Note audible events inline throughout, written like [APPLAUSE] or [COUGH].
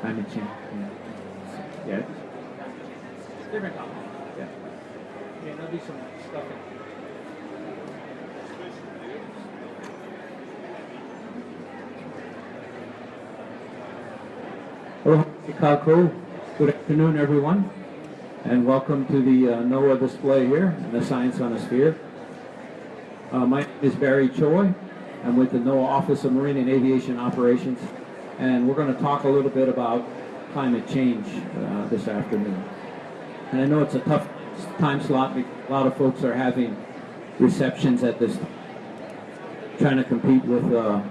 climate change. Yeah. Different topic. Yeah. Yeah, there'll be some stuff in. Hello, Chicago. Good afternoon, everyone, and welcome to the uh, NOAA display here in the Science on a Sphere. Uh, my name is Barry Choi. I'm with the NOAA Office of Marine and Aviation Operations, and we're going to talk a little bit about climate change uh, this afternoon. And I know it's a tough time slot. A lot of folks are having receptions at this, trying to compete with uh,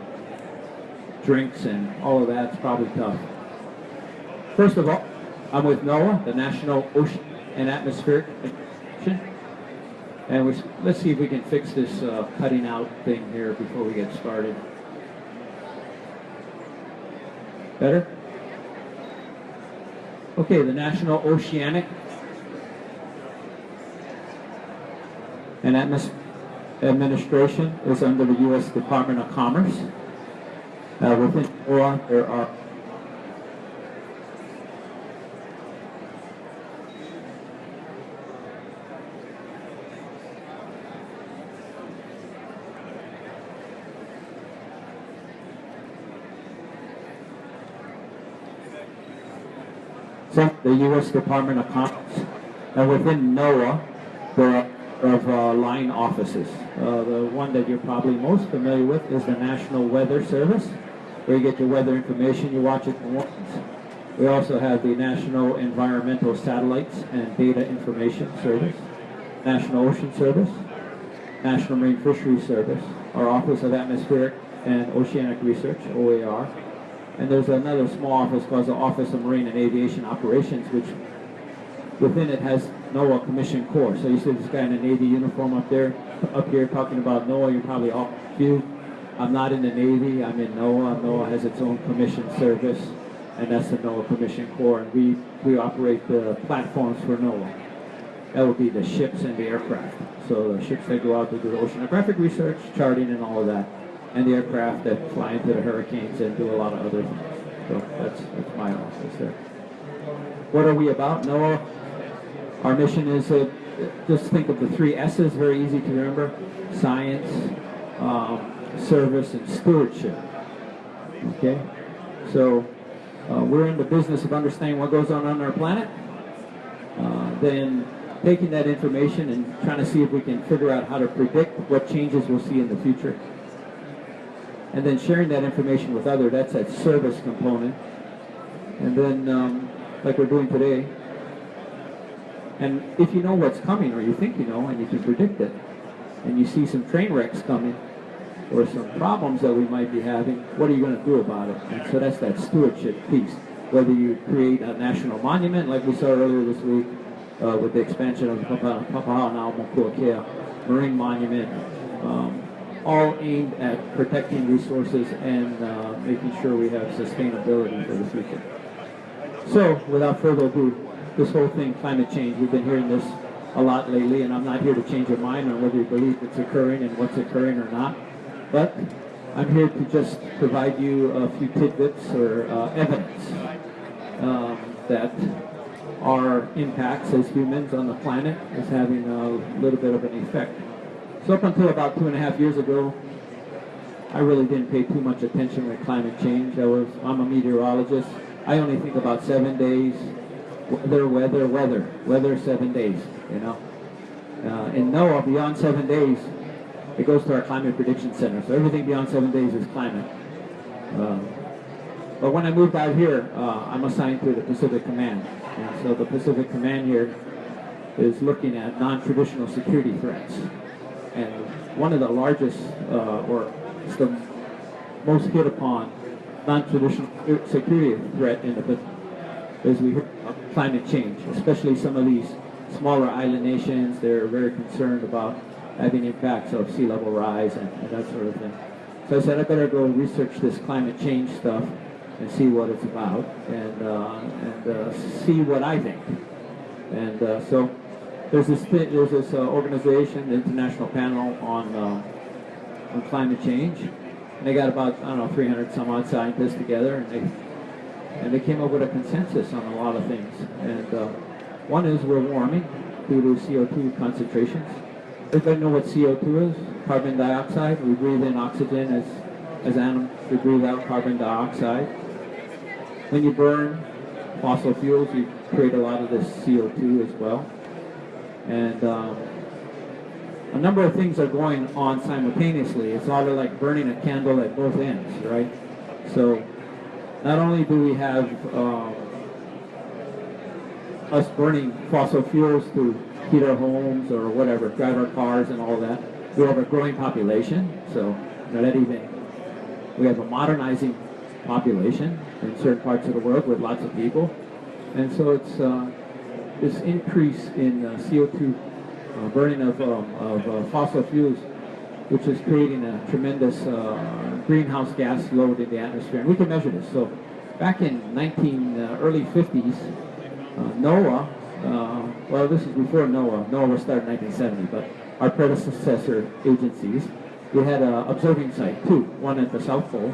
drinks and all of that. It's probably tough. First of all, I'm with NOAA, the National Ocean and Atmospheric Administration. And we, let's see if we can fix this uh, cutting out thing here before we get started. Better? Okay, the National Oceanic and Atmos Administration is under the U.S. Department of Commerce. Uh, within NOAA, there are the U.S. Department of Commerce, and within NOAA, are of uh, line offices. Uh, the one that you're probably most familiar with is the National Weather Service, where you get your weather information, you watch it once. We also have the National Environmental Satellites and Data Information Service, National Ocean Service, National Marine Fisheries Service, our Office of Atmospheric and Oceanic Research, OAR, and there's another small office called the Office of Marine and Aviation Operations, which within it has NOAA Commission Corps. So you see this guy in a Navy uniform up there, up here talking about NOAA. You're probably all confused. I'm not in the Navy. I'm in NOAA. NOAA has its own commission service, and that's the NOAA Commission Corps. And we, we operate the platforms for NOAA. That would be the ships and the aircraft. So the ships that go out to do oceanographic research, charting, and all of that. And the aircraft that fly into the hurricanes and do a lot of other things. So that's, that's my office there. What are we about? NOAA our mission is uh, just think of the three S's, very easy to remember, science, um, service, and stewardship. Okay? So uh, we're in the business of understanding what goes on on our planet, uh, then taking that information and trying to see if we can figure out how to predict what changes we'll see in the future. And then sharing that information with others, that's that service component. And then, um, like we're doing today, and if you know what's coming, or you think you know, and you can predict it, and you see some train wrecks coming, or some problems that we might be having, what are you going to do about it? And so that's that stewardship piece. Whether you create a national monument, like we saw earlier this week, uh, with the expansion of the Papahanaumokuakea Marine Monument, um, all aimed at protecting resources and uh, making sure we have sustainability for the future. So, without further ado, this whole thing, climate change, we've been hearing this a lot lately, and I'm not here to change your mind on whether you believe it's occurring and what's occurring or not. But I'm here to just provide you a few tidbits or uh, evidence um, that our impacts as humans on the planet is having a little bit of an effect. So up until about two and a half years ago, I really didn't pay too much attention with climate change. I was, I'm a meteorologist. I only think about seven days, weather, weather, weather, weather seven days, you know. Uh, in NOAA, beyond seven days, it goes to our climate prediction center. So everything beyond seven days is climate. Um, but when I moved out here, uh, I'm assigned to the Pacific Command. And so the Pacific Command here is looking at non-traditional security threats. And one of the largest, uh, or the most hit upon non-traditional security threat in the as we heard climate change, especially some of these smaller island nations. They're very concerned about having impacts of sea level rise and, and that sort of thing. So I said I better go research this climate change stuff and see what it's about and uh, and uh, see what I think. And uh, so there's this there's this uh, organization, the International Panel on uh, on Climate Change, and they got about I don't know 300 some odd scientists together, and they and they came up with a consensus on a lot of things. And uh, one is we're warming due to CO2 concentrations. Everybody know what CO2 is? Carbon dioxide. We breathe in oxygen as, as animals. We breathe out carbon dioxide. When you burn fossil fuels, you create a lot of this CO2 as well. And um, a number of things are going on simultaneously. It's sort of like burning a candle at both ends, right? So not only do we have um, us burning fossil fuels to heat our homes or whatever, drive our cars and all that, we have a growing population. So that even we have a modernizing population in certain parts of the world with lots of people, and so it's uh, this increase in uh, CO2 uh, burning of, um, of uh, fossil fuels, which is creating a tremendous uh, greenhouse gas load in the atmosphere. And we can measure this. So back in 19 uh, early 50s, uh, NOAA, well, this is before NOAA. NOAA was started in 1970, but our predecessor agencies, we had an observing site, two, one at the South Pole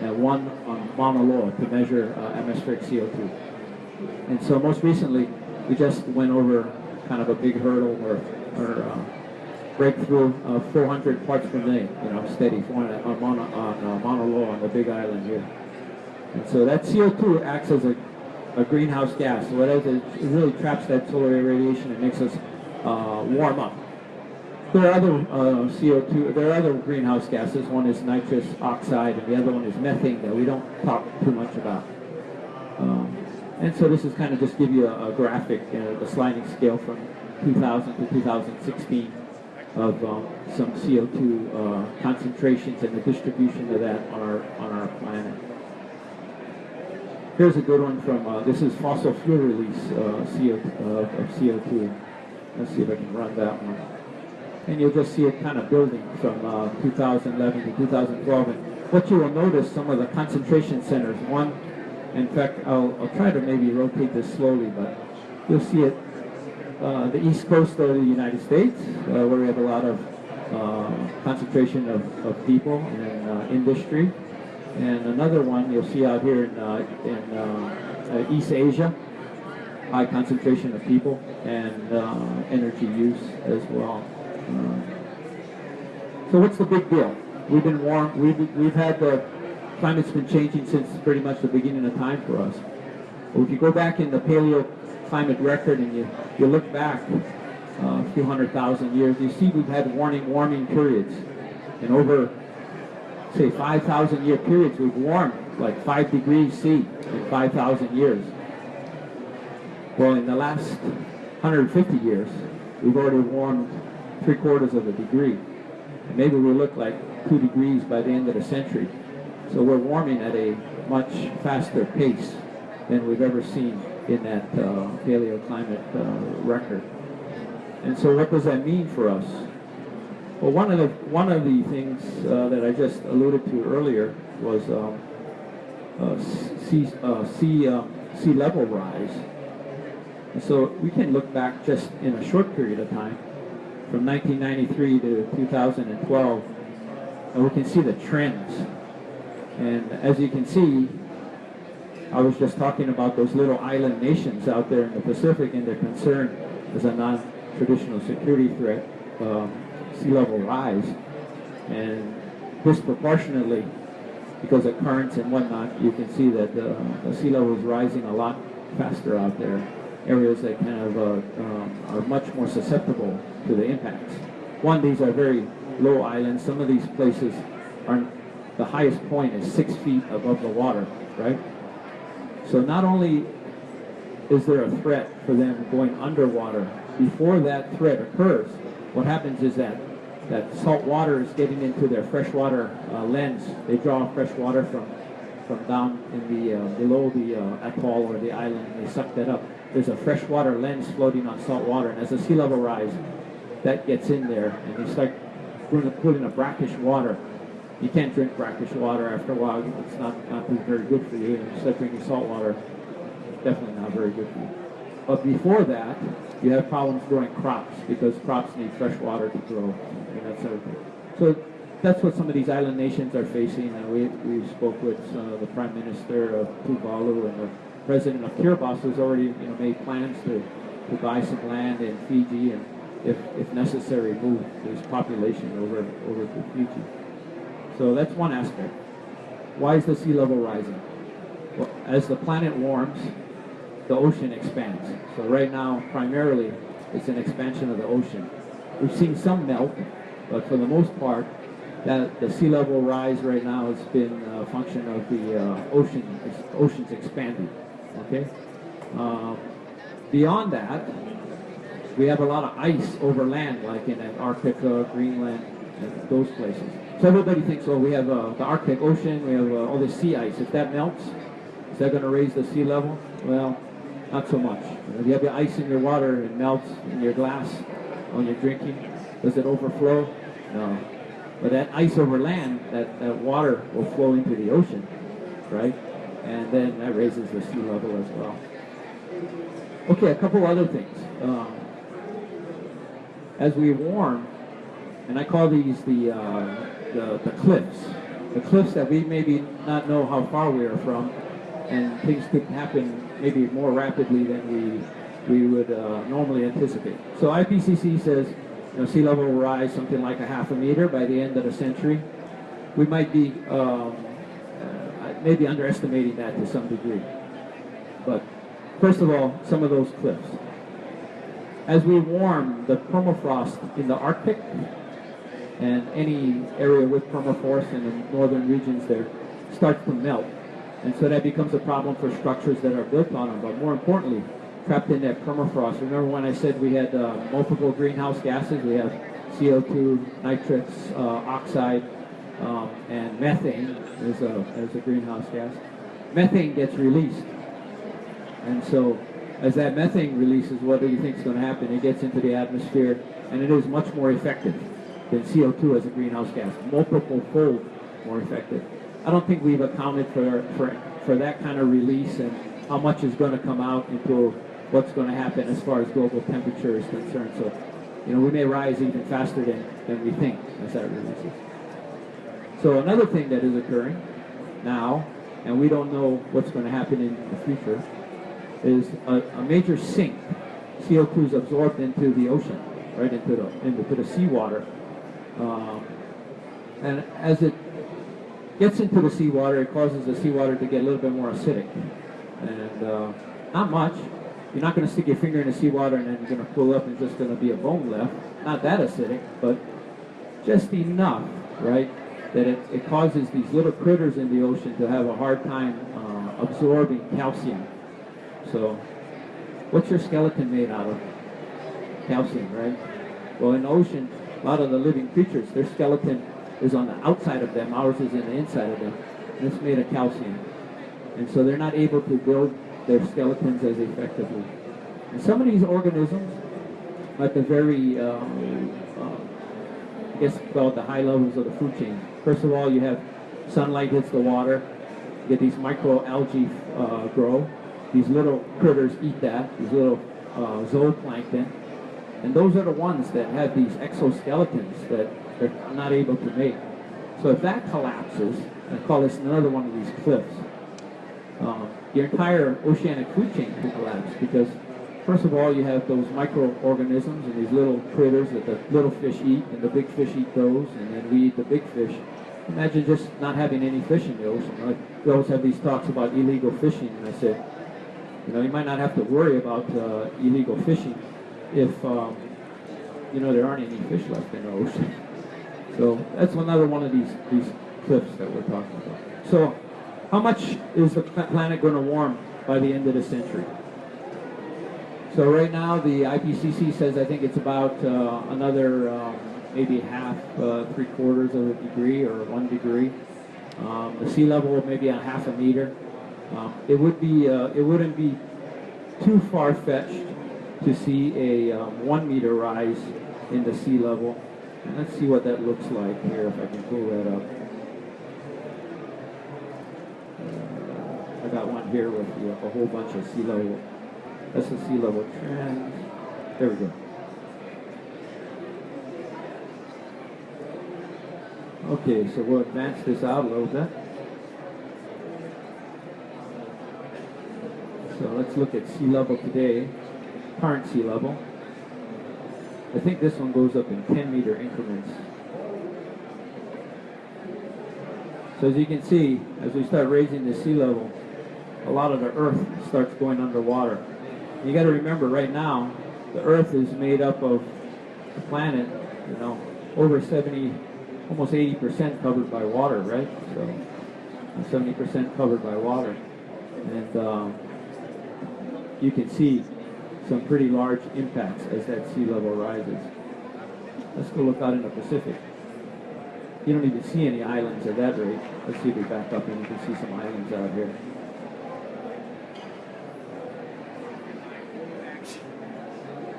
and one on Mauna Loa to measure atmospheric CO2. And so most recently, we just went over kind of a big hurdle or, or uh, breakthrough of 400 parts per million, you know, steady on, on, on uh, Mauna Loa on the big island here. And so that CO2 acts as a, a greenhouse gas. So what it really traps that solar radiation and makes us uh, warm up. There are other uh, CO2, there are other greenhouse gases. One is nitrous oxide and the other one is methane that we don't talk too much about. Um, and so this is kind of just give you a, a graphic, uh, the sliding scale from 2000 to 2016 of um, some CO2 uh, concentrations and the distribution of that on our, on our planet. Here's a good one from, uh, this is fossil fuel release uh, CO, uh, of CO2. Let's see if I can run that one. And you'll just see it kind of building from uh, 2011 to 2012. And what you will notice, some of the concentration centers, one, in fact, I'll, I'll try to maybe rotate this slowly, but you'll see it, uh, the east coast of the United States, uh, where we have a lot of uh, concentration of, of people and uh, industry. And another one you'll see out here in, uh, in uh, East Asia, high concentration of people and energy use as well. So what's the big deal? We've been warm. We've we've had the climate's been changing since pretty much the beginning of time for us. Well, if you go back in the paleo climate record and you you look back uh, a few hundred thousand years, you see we've had warning warming periods, and over say 5,000 year periods, we've warmed like 5 degrees C in 5,000 years. Well, in the last 150 years, we've already warmed three quarters of a degree. And maybe we look like 2 degrees by the end of the century. So we're warming at a much faster pace than we've ever seen in that uh, paleoclimate uh, record. And so what does that mean for us? Well, one of the one of the things uh, that I just alluded to earlier was um, uh, sea uh, sea uh, sea level rise. And so we can look back just in a short period of time, from 1993 to 2012, and we can see the trends. And as you can see, I was just talking about those little island nations out there in the Pacific and their concern as a non-traditional security threat. Um, sea level rise. And disproportionately because of currents and whatnot you can see that the, the sea level is rising a lot faster out there. Areas that kind of uh, um, are much more susceptible to the impacts. One these are very low islands. Some of these places are the highest point is six feet above the water right so not only is there a threat for them going underwater before that threat occurs what happens is that that salt water is getting into their freshwater uh, lens. They draw fresh water from from down in the uh, below the uh, atoll or the island, and they suck that up. There's a freshwater lens floating on salt water, and as the sea level rise, that gets in there, and they start putting a brackish water. You can't drink brackish water after a while. It's not not very good for you. And start drinking salt water, definitely not very good for you. But before that, you have problems growing crops because crops need fresh water to grow and that sort of thing. So that's what some of these island nations are facing. Uh, we, we spoke with uh, the Prime Minister of Tuvalu and the President of Kiribati who's already you know, made plans to, to buy some land in Fiji and, if, if necessary, move his population over, over to Fiji. So that's one aspect. Why is the sea level rising? Well, as the planet warms, the ocean expands. So right now, primarily, it's an expansion of the ocean. We've seen some melt, but for the most part, that the sea level rise right now has been a function of the uh, ocean oceans expanding. Okay. Um, beyond that, we have a lot of ice over land, like in Antarctica, Greenland, and those places. So everybody thinks, well, we have uh, the Arctic Ocean, we have uh, all this sea ice. If that melts, is that going to raise the sea level? Well, not so much. If you have the ice in your water and melts in your glass when you're drinking, does it overflow? No. But that ice over land, that, that water will flow into the ocean, right? And then that raises the sea level as well. Okay, a couple other things. Um, as we warm, and I call these the, uh, the, the cliffs, the cliffs that we maybe not know how far we are from, and things could happen maybe more rapidly than we we would uh, normally anticipate. So IPCC says you know, sea level will rise something like a half a meter by the end of the century. We might be um, uh, maybe underestimating that to some degree. But first of all, some of those cliffs. As we warm, the permafrost in the Arctic and any area with permafrost in the northern regions there starts to melt. And so that becomes a problem for structures that are built on them. But more importantly, trapped in that permafrost. Remember when I said we had uh, multiple greenhouse gases? We have CO2, nitrates, uh, oxide, um, and methane as a, as a greenhouse gas. Methane gets released. And so as that methane releases, what do you think is going to happen? It gets into the atmosphere, and it is much more effective than CO2 as a greenhouse gas, multiple fold more effective. I don't think we've accounted for, for, for that kind of release and how much is going to come out into what's going to happen as far as global temperature is concerned. So, you know, we may rise even faster than, than we think as that releases. So another thing that is occurring now, and we don't know what's going to happen in the future, is a, a major sink. CO2 is absorbed into the ocean, right into the into the seawater, um, and as it gets into the seawater, it causes the seawater to get a little bit more acidic, and uh, not much. You're not going to stick your finger in the seawater and then you're going to pull up and just going to be a bone left. Not that acidic, but just enough, right? That it, it causes these little critters in the ocean to have a hard time uh, absorbing calcium. So, what's your skeleton made out of? Calcium, right? Well, in the ocean, a lot of the living creatures, their skeleton is on the outside of them, ours is in the inside of them. And it's made of calcium. And so they're not able to build their skeletons as effectively. And some of these organisms, at the very, um, uh, I guess called the high levels of the food chain. First of all, you have sunlight hits the water, you get these microalgae uh, grow. These little critters eat that, these little uh, zooplankton. And those are the ones that have these exoskeletons that they're not able to make. So if that collapses, I call this another one of these cliffs, um, your entire oceanic food chain could collapse because first of all you have those microorganisms and these little critters that the little fish eat and the big fish eat those and then we eat the big fish. Imagine just not having any fish in the ocean. Right? We always have these talks about illegal fishing and I said, you know, you might not have to worry about uh, illegal fishing if, um, you know, there aren't any fish left in the ocean. [LAUGHS] So that's another one of these, these cliffs that we're talking about. So how much is the planet going to warm by the end of the century? So right now the IPCC says I think it's about uh, another um, maybe half, uh, three quarters of a degree or one degree. Um, the sea level maybe a half a meter. Um, it would be uh, it wouldn't be too far fetched to see a um, one meter rise in the sea level. And let's see what that looks like here if I can pull that up. I got one here with a whole bunch of sea level. That's the sea level trend. There we go. Okay, so we'll advance this out a little bit. So let's look at sea level today, current sea level. I think this one goes up in 10 meter increments. So as you can see, as we start raising the sea level, a lot of the earth starts going underwater. You got to remember right now, the earth is made up of the planet, you know, over 70, almost 80% covered by water, right? So 70% covered by water. And um, you can see some pretty large impacts as that sea level rises. Let's go look out in the Pacific. You don't even see any islands at that rate. Let's see if we back up and you can see some islands out here.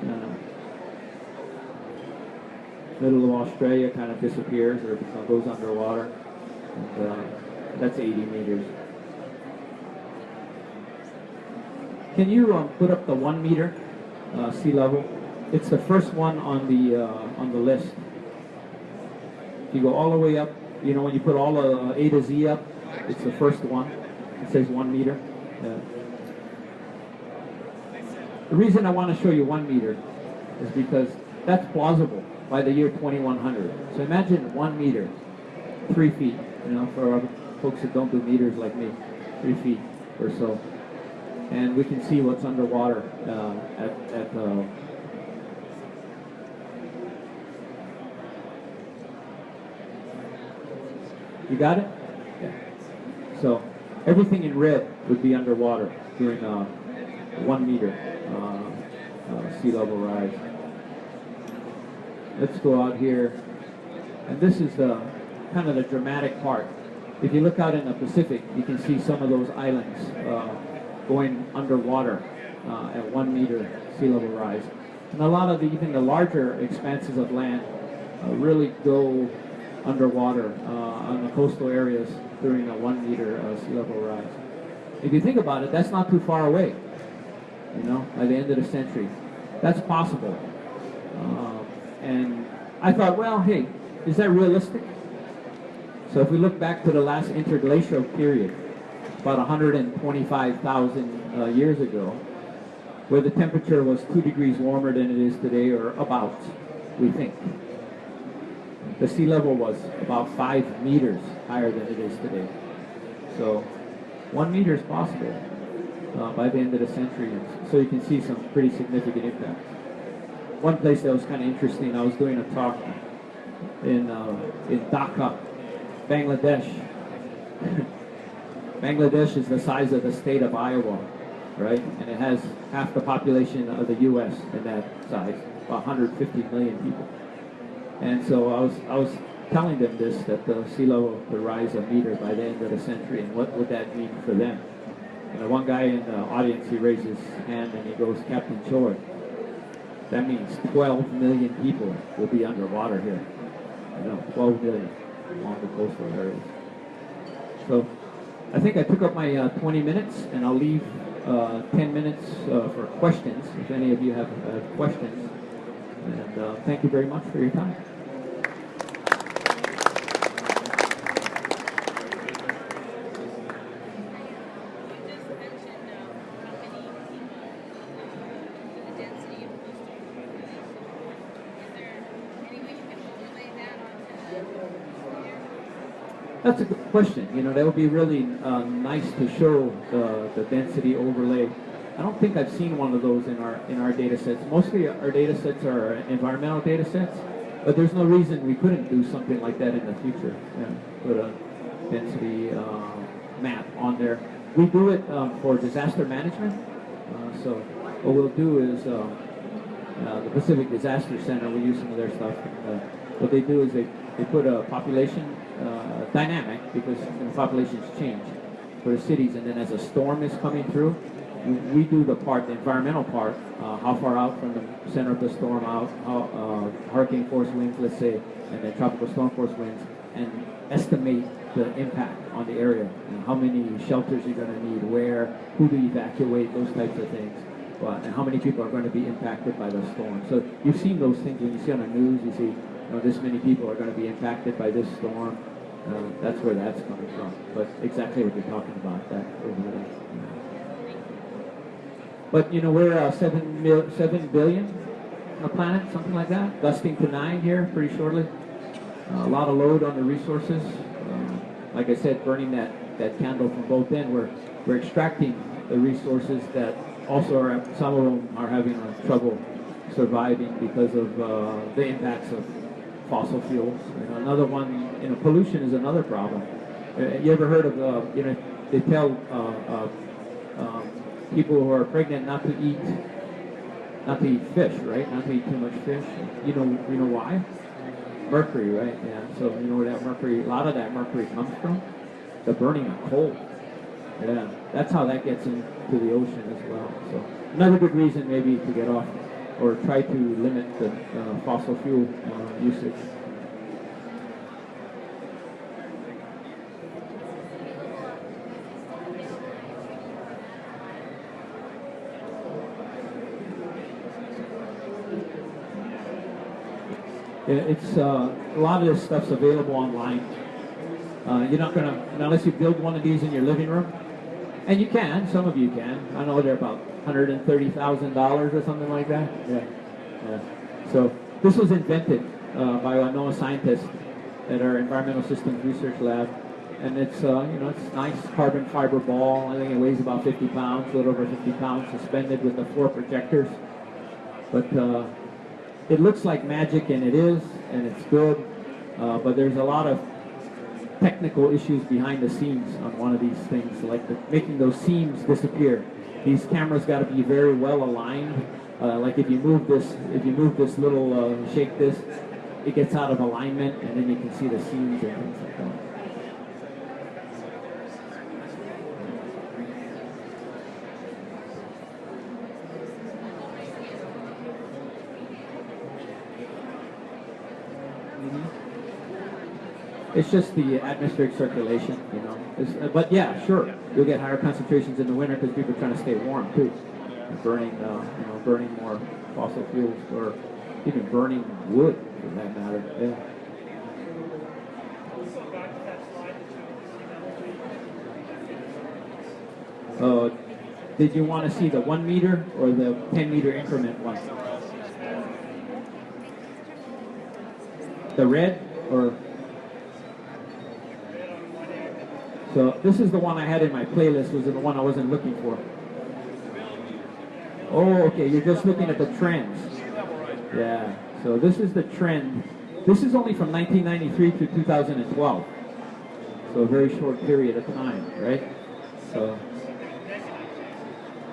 Uh, middle of Australia kind of disappears or goes underwater. And, uh, that's 80 meters. Can you um, put up the one meter uh, sea level? It's the first one on the uh, on the list. If you go all the way up, you know when you put all the A to Z up, it's the first one. It says one meter. Yeah. The reason I want to show you one meter is because that's plausible by the year 2100. So imagine one meter, three feet. You know, for folks that don't do meters like me, three feet or so and we can see what's underwater uh, at, at uh, you got it? Yeah. so everything in red would be underwater during uh, one meter uh, uh, sea level rise. Let's go out here and this is the kind of the dramatic part. If you look out in the Pacific you can see some of those islands uh, going underwater uh, at one meter sea level rise. And a lot of the, even the larger expanses of land uh, really go underwater uh, on the coastal areas during a one meter uh, sea level rise. If you think about it, that's not too far away, you know, by the end of the century. That's possible. Um, and I thought, well, hey, is that realistic? So if we look back to the last interglacial period, about 125,000 uh, years ago, where the temperature was two degrees warmer than it is today, or about, we think. The sea level was about five meters higher than it is today. So one meter is possible uh, by the end of the century. So you can see some pretty significant impacts. One place that was kind of interesting, I was doing a talk in, uh, in Dhaka, Bangladesh. [LAUGHS] Bangladesh is the size of the state of Iowa, right? And it has half the population of the U.S. in that size, 150 million people. And so I was, I was telling them this, that the sea level could rise a meter by the end of the century, and what would that mean for them? And the one guy in the audience, he raises his hand and he goes, Captain Choi, that means 12 million people will be underwater here. You know, 12 million along the coastal areas. So I think I took up my uh, 20 minutes, and I'll leave uh, 10 minutes uh, for questions, if any of you have questions. And uh, thank you very much for your time. That's a good question. You know, that would be really uh, nice to show the, the density overlay. I don't think I've seen one of those in our in our data sets. Mostly our data sets are environmental data sets, but there's no reason we couldn't do something like that in the future. Yeah, put a density uh, map on there. We do it um, for disaster management. Uh, so what we'll do is um, uh, the Pacific Disaster Center, we use some of their stuff. Uh, what they do is they, they put a population uh, dynamic because you know, populations change for the cities, and then as a storm is coming through, we, do the part, the environmental part, uh, how far out from the center of the storm out, how, uh, hurricane force winds, let's say, and then tropical storm force winds, and estimate the impact on the area, and how many shelters you're going to need, where, who to evacuate, those types of things. But, and how many people are going to be impacted by the storm. So you've seen those things when you see on the news, you see you know, this many people are going to be impacted by this storm. Uh, that's where that's coming from. But exactly what you're talking about, that over there. But you know, we're uh, seven mil, seven billion on the planet, something like that, dusting to nine here pretty shortly. Uh, a lot of load on the resources. Um, like I said, burning that, that candle from both ends, we're, we're extracting the resources that also are, some of them are having uh, trouble surviving because of uh, the impacts of fossil fuels. And another one, you know, pollution is another problem. Uh, you ever heard of, uh, you know, they tell uh, uh, um, people who are pregnant not to eat, not to eat fish, right? Not to eat too much fish. You know, you know why? Mercury, right? Yeah. So you know where that mercury, a lot of that mercury comes from? The burning of coal. Yeah, that's how that gets into the ocean as well. So another good reason maybe to get off or try to limit the uh, fossil fuel uh, usage. Yeah, It's uh, a lot of this stuff's available online. Uh, you're not gonna unless you build one of these in your living room, and you can. Some of you can. I know they're about hundred and thirty thousand dollars or something like that. Yeah, yeah. So this was invented uh, by a NOAA scientist at our Environmental Systems Research Lab, and it's uh, you know it's nice carbon fiber ball. I think it weighs about 50 pounds, a little over 50 pounds, suspended with the four projectors. But uh, it looks like magic, and it is, and it's good. Uh, but there's a lot of technical issues behind the scenes on one of these things, like the, making those seams disappear. These cameras got to be very well aligned. Uh, like if you move this, if you move this little, uh, shake this, it gets out of alignment, and then you can see the seams and things like that. It's just the atmospheric circulation, you know. Uh, but yeah, sure, you'll get higher concentrations in the winter because people are trying to stay warm too, and burning, uh, you know, burning more fossil fuels or even burning wood for that matter. Yeah. Uh, did you want to see the one meter or the 10 meter increment one? The red or? So this is the one I had in my playlist. Was the one I wasn't looking for. Oh, okay. You're just looking at the trends. Yeah. So this is the trend. This is only from 1993 to 2012. So a very short period of time, right? So.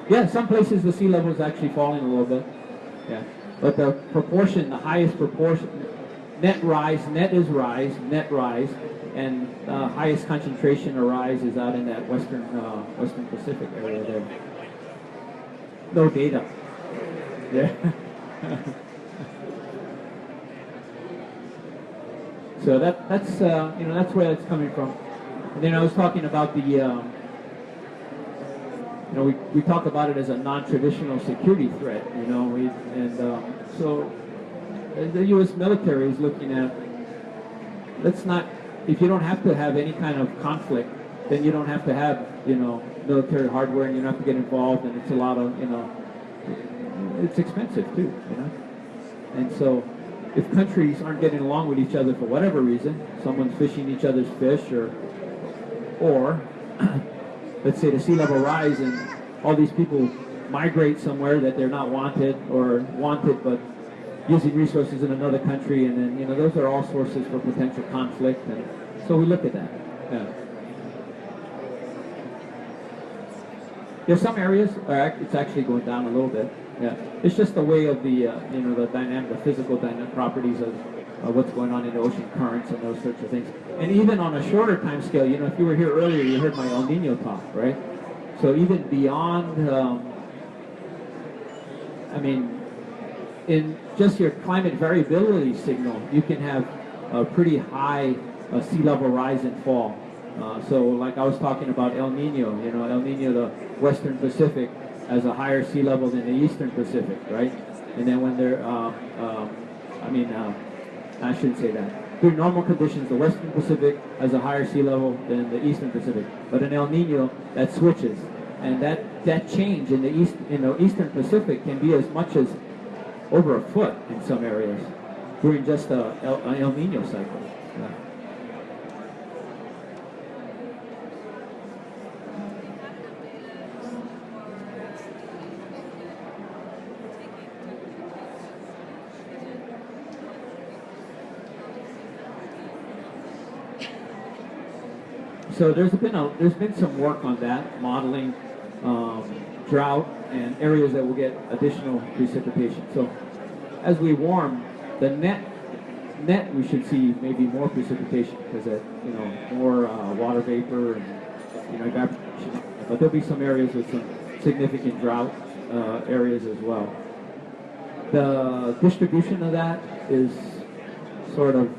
Yeah, some places the sea level is actually falling a little bit. Yeah, but the proportion, the highest proportion, net rise, net is rise, net rise, and uh, highest concentration of rise is out in that western uh, western Pacific area there. No data. Yeah. [LAUGHS] so that that's uh, you know that's where it's coming from. And then I was talking about the. Um, you know, we, we talk about it as a non-traditional security threat, you know, we, and um, so Uh, the U.S. military is looking at, let's not, if you don't have to have any kind of conflict, then you don't have to have, you know, military hardware and you don't have to get involved and it's a lot of, you know, it's expensive too, you know. And so if countries aren't getting along with each other for whatever reason, someone's fishing each other's fish or, or [CLEARS THROAT] let's say the sea level rise and all these people migrate somewhere that they're not wanted or wanted but using resources in another country and then you know those are all sources for potential conflict and so we look at that yeah yeah some areas are it's actually going down a little bit yeah it's just the way of the uh, you know the dynamic the physical dynamic properties of uh, what's going on in the ocean currents and those sorts of things. And even on a shorter time scale, you know, if you were here earlier, you heard my El Nino talk, right? So even beyond, um, I mean, in just your climate variability signal, you can have a pretty high uh, sea level rise and fall. Uh, so like I was talking about El Nino, you know, El Nino, the Western Pacific, has a higher sea level than the Eastern Pacific, right? And then when they're, um, um, I mean, uh, I shouldn't say that. During normal conditions, the Western Pacific has a higher sea level than the Eastern Pacific. But in El Nino, that switches, and that that change in the east in the Eastern Pacific can be as much as over a foot in some areas during just a El, a El Nino cycle. So there's been a, there's been some work on that, modeling um, drought and areas that will get additional precipitation. So as we warm, the net net we should see maybe more precipitation because that you know more uh, water vapor and you know evaporation. But there'll be some areas with some significant drought uh, areas as well. The distribution of that is sort of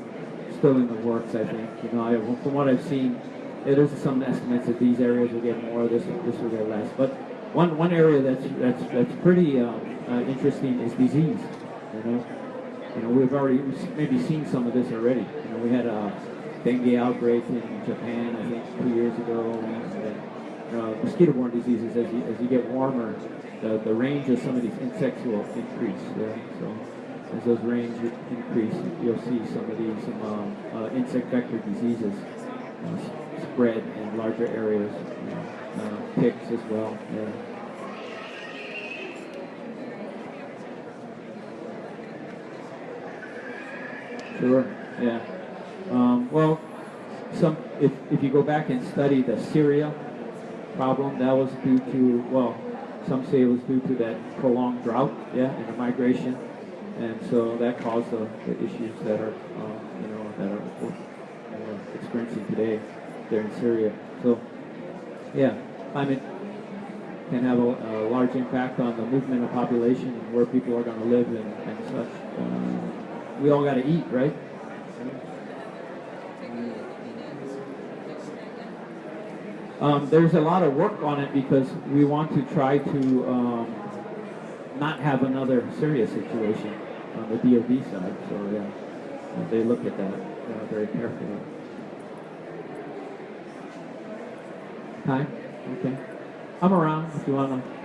still in the works. I think you know I, from what I've seen, it is some estimates that these areas will get more, this this will get less. But one one area that's that's that's pretty um, uh, interesting is disease. You know, you know we've already maybe seen some of this already. You know, we had a dengue outbreak in Japan, I think, two years ago. And, uh, mosquito-borne diseases, as you as you get warmer, the, the range of some of these insects will increase. Yeah? So as those range increase, you'll see some of these um, uh, insect vector diseases uh, spread in larger areas. You know, uh, ticks as well. Yeah. Sure. Yeah. Um, well, some if if you go back and study the Syria problem, that was due to well, some say it was due to that prolonged drought. Yeah, and the migration, and so that caused the, the issues that are uh, you know that are experiencing today there in Syria. So, yeah, climate can have a, a large impact on the movement of population and where people are going to live and, and such. Uh, we all got to eat, right? Um, there's a lot of work on it because we want to try to um, not have another serious situation on the DoD side. So yeah, they look at that uh, very carefully. Hi. Okay. I'm around if you want to